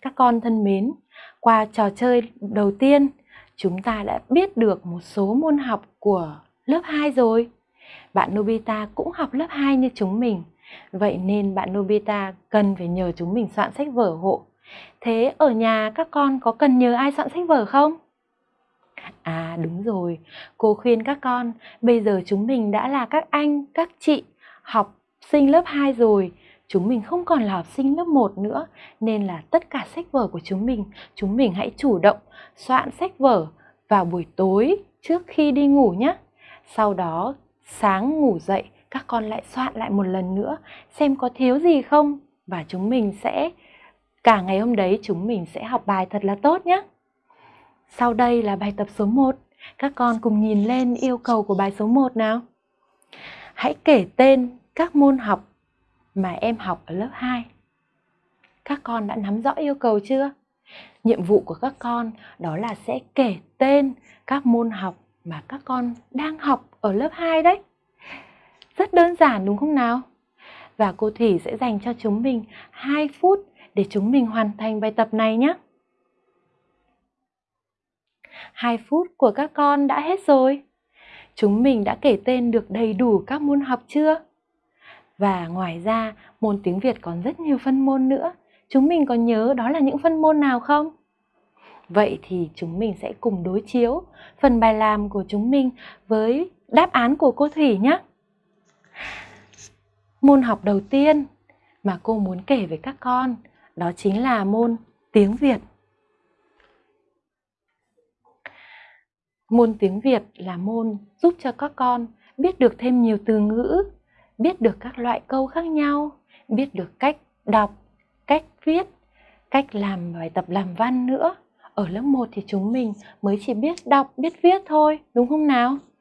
Các con thân mến, qua trò chơi đầu tiên, chúng ta đã biết được một số môn học của lớp 2 rồi. Bạn Nobita cũng học lớp 2 như chúng mình. Vậy nên bạn Nobita cần phải nhờ chúng mình soạn sách vở hộ. Thế ở nhà các con có cần nhờ ai soạn sách vở không? À đúng rồi, cô khuyên các con, bây giờ chúng mình đã là các anh, các chị học sinh lớp 2 rồi, chúng mình không còn là học sinh lớp 1 nữa, nên là tất cả sách vở của chúng mình, chúng mình hãy chủ động soạn sách vở vào buổi tối trước khi đi ngủ nhé. Sau đó sáng ngủ dậy các con lại soạn lại một lần nữa xem có thiếu gì không và chúng mình sẽ cả ngày hôm đấy chúng mình sẽ học bài thật là tốt nhé. Sau đây là bài tập số 1. Các con cùng nhìn lên yêu cầu của bài số 1 nào. Hãy kể tên các môn học mà em học ở lớp 2. Các con đã nắm rõ yêu cầu chưa? Nhiệm vụ của các con đó là sẽ kể tên các môn học mà các con đang học ở lớp 2 đấy. Rất đơn giản, đúng không nào? Và cô Thủy sẽ dành cho chúng mình 2 phút để chúng mình hoàn thành bài tập này nhé. 2 phút của các con đã hết rồi. Chúng mình đã kể tên được đầy đủ các môn học chưa? Và ngoài ra, môn tiếng Việt còn rất nhiều phân môn nữa. Chúng mình có nhớ đó là những phân môn nào không? Vậy thì chúng mình sẽ cùng đối chiếu phần bài làm của chúng mình với đáp án của cô Thủy nhé. Môn học đầu tiên mà cô muốn kể với các con đó chính là môn tiếng Việt. Môn tiếng Việt là môn giúp cho các con biết được thêm nhiều từ ngữ, biết được các loại câu khác nhau, biết được cách đọc, cách viết, cách làm bài tập làm văn nữa. Ở lớp 1 thì chúng mình mới chỉ biết đọc, biết viết thôi, đúng không nào?